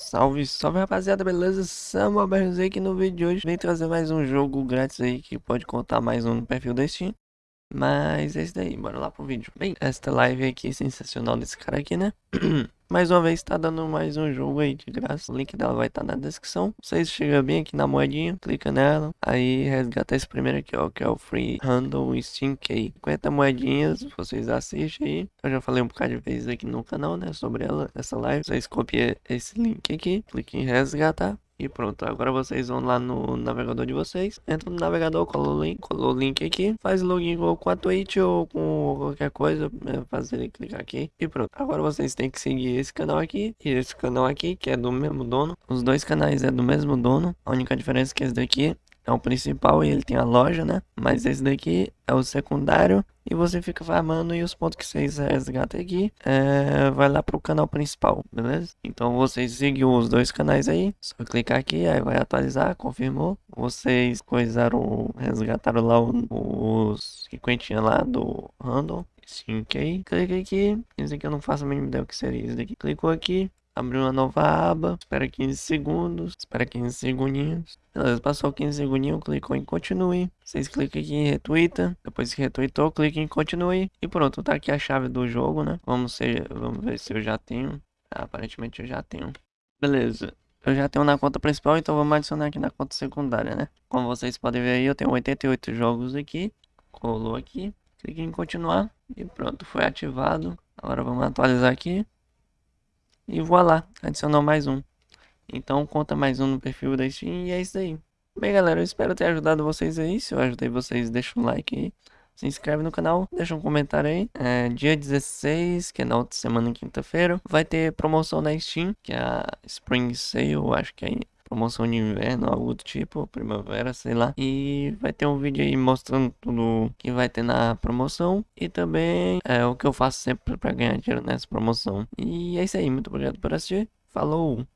Salve, salve rapaziada, beleza? Samuel BRZ aqui no vídeo de hoje Vem trazer mais um jogo grátis aí que pode contar mais um no perfil da Steam Mas é isso daí, bora lá pro vídeo Bem, esta live aqui sensacional desse cara aqui, né? Mais uma vez tá dando mais um jogo aí de graça. O link dela vai estar tá na descrição. Vocês chegam bem aqui na moedinha, clica nela. Aí resgata esse primeiro aqui, ó, que é o Free Handle Steam Key. 50 moedinhas, vocês assistem aí. Eu já falei um bocado de vezes aqui no canal, né, sobre ela, essa live. Vocês copiam esse link aqui, clique em resgatar. E pronto, agora vocês vão lá no navegador de vocês, entra no navegador, cola o link, cola o link aqui, faz login com a Twitch ou com qualquer coisa, é, fazer clicar aqui e pronto. Agora vocês têm que seguir esse canal aqui e esse canal aqui, que é do mesmo dono. Os dois canais é do mesmo dono, a única diferença é que esse daqui é o principal e ele tem a loja, né? Mas esse daqui é o secundário e você fica farmando e os pontos que vocês resgatam aqui é, vai lá pro canal principal, beleza? Então vocês seguem os dois canais aí, só clicar aqui, aí vai atualizar, confirmou. Vocês coisaram, resgataram lá os 50 lá do handle. Sim, ok. Clica aqui. Esse aqui eu não faço a mínima ideia o que seria. Esse daqui clicou aqui. Abriu uma nova aba, espera 15 segundos, espera 15 segundinhos. Beleza, passou 15 segundinhos, clicou em continue. Vocês clicam aqui em retweeta, depois que retweetou, clique em continue. E pronto, tá aqui a chave do jogo, né? Vamos, ser, vamos ver se eu já tenho. Ah, aparentemente eu já tenho. Beleza, eu já tenho na conta principal, então vamos adicionar aqui na conta secundária, né? Como vocês podem ver aí, eu tenho 88 jogos aqui. Colou aqui, clique em continuar e pronto, foi ativado. Agora vamos atualizar aqui. E voilá, adicionou mais um. Então conta mais um no perfil da Steam e é isso aí. Bem galera, eu espero ter ajudado vocês aí. Se eu ajudei vocês, deixa um like aí. Se inscreve no canal, deixa um comentário aí. É, dia 16, que é na outra semana, quinta-feira, vai ter promoção na Steam, que é a Spring Sale, acho que é promoção de inverno, algo do tipo, primavera, sei lá. E vai ter um vídeo aí mostrando tudo que vai ter na promoção e também é o que eu faço sempre para ganhar dinheiro nessa promoção. E é isso aí, muito obrigado por assistir. Falou!